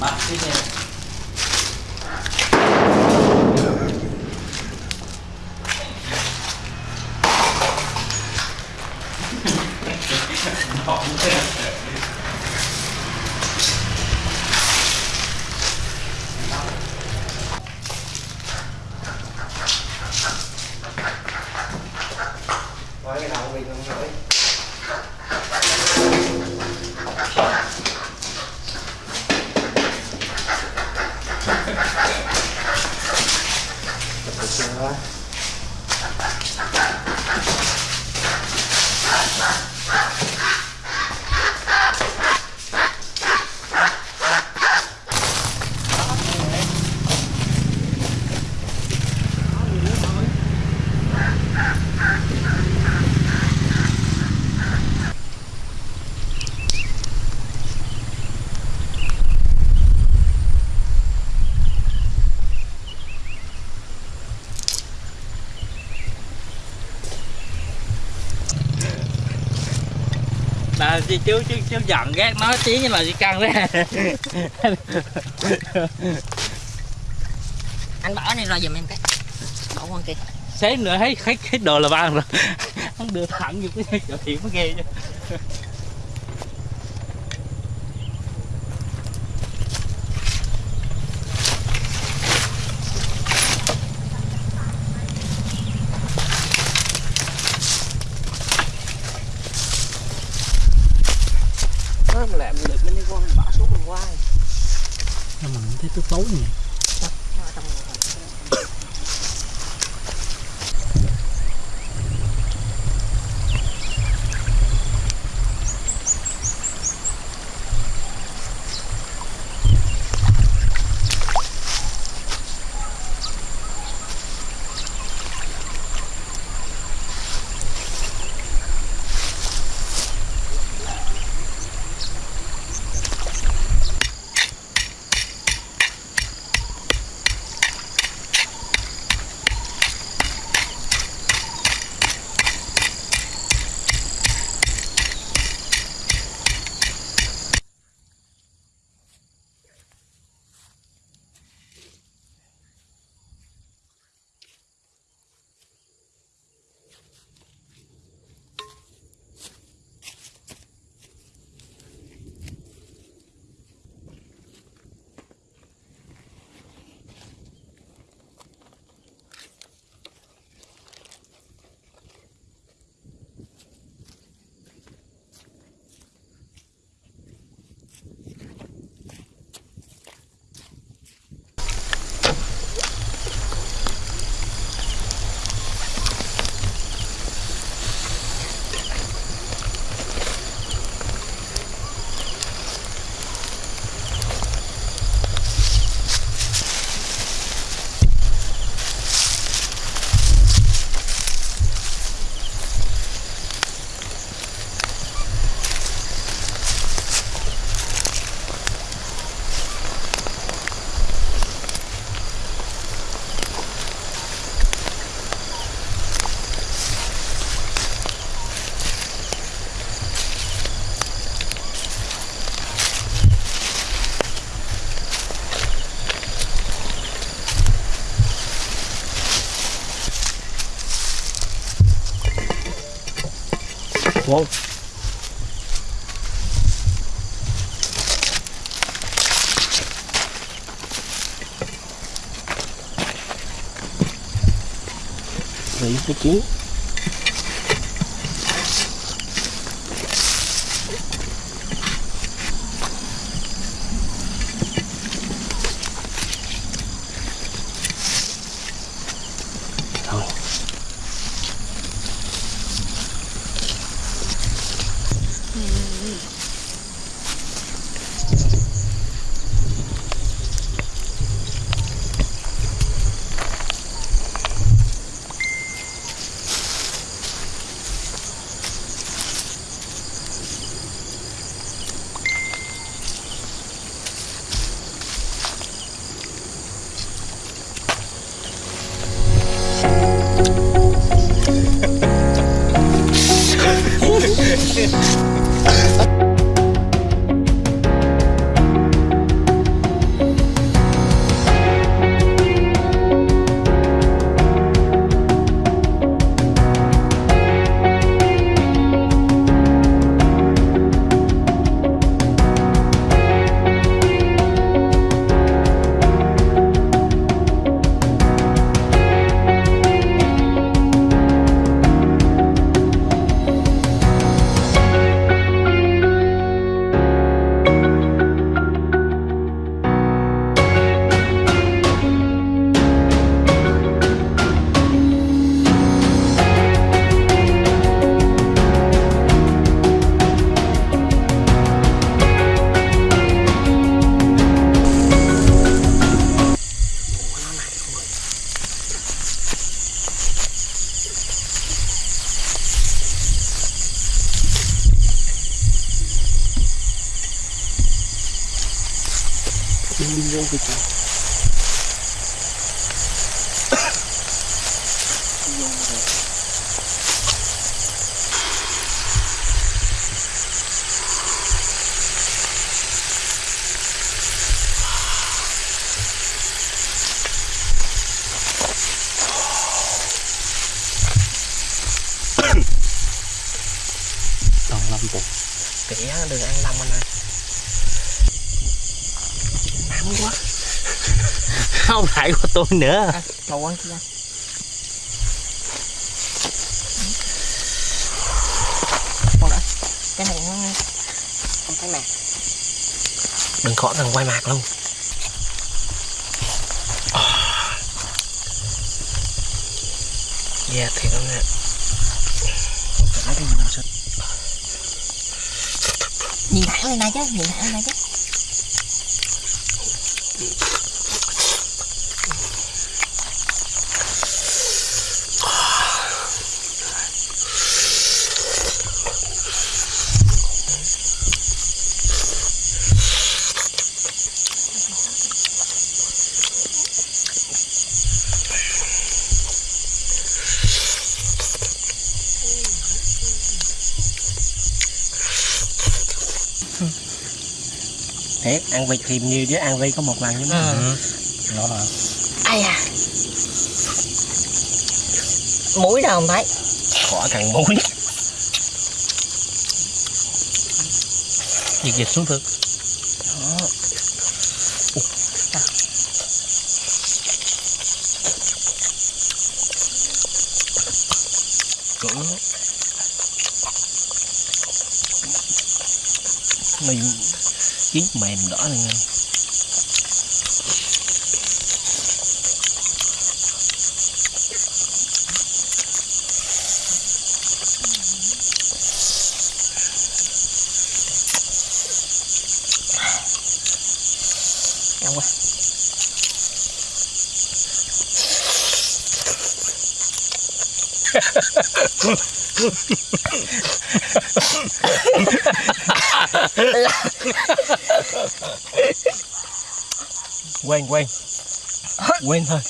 好谢谢 là chứ chứ, chứ giận ghét nói tiếng như là đi căng ra anh bỏ này ra giùm em cái. Bỏ qua kia. Xế nữa thấy thấy hết đồ là ban rồi. Hắn đưa thẳng vô cái chỗ thiện mới ghê chứ Nó mà làm được mình đi qua mình bỏ xuống mình qua nhưng mà mình thấy tối tối này Wow. Đấy cái chín. Thôi. lên kịch rồi còn lâm bụt đừng ăn lâm anh ơi quá. Không phải của tôi nữa. À, màu quăng kia. Còn nữa Cái này nó Không thấy mạc. Đừng khó cần quay mặt luôn. Dạ thiệt lắm nè. Nhìn thẳng lên đây chứ Nhìn thẳng lên đây chứ thiệt ăn vịt thì nhiều chứ ăn vi có một lần chứ. Ừ. Nó là Ai à? Mũi đâu không thấy? Khỏi cần muối dịch dịch xuống thực đó cũng mình chín mềm đỏ này nghe Ngon quá. quen quen quen thôi.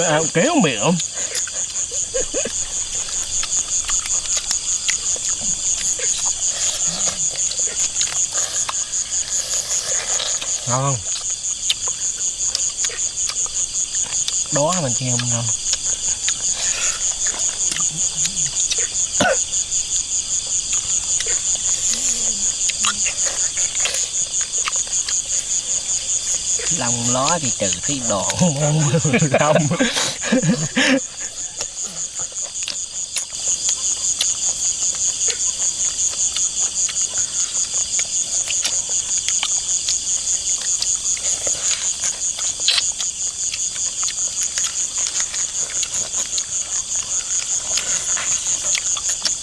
Cái ao kéo miệng không? ngon không? Đó mình treo mình ngon lòng ló thì trừ cái đồ không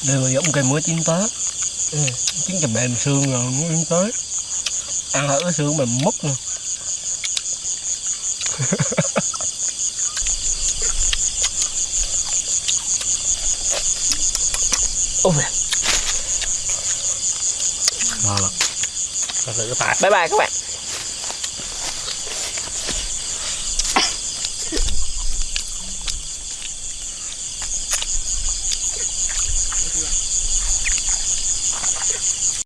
đây mà giống cây mới chín tới. Ừ. chín chầm mềm xương rồi mới chín tới. Ăn ở xương mềm mút luôn ôi. Ngon lắm. Bye bye các bạn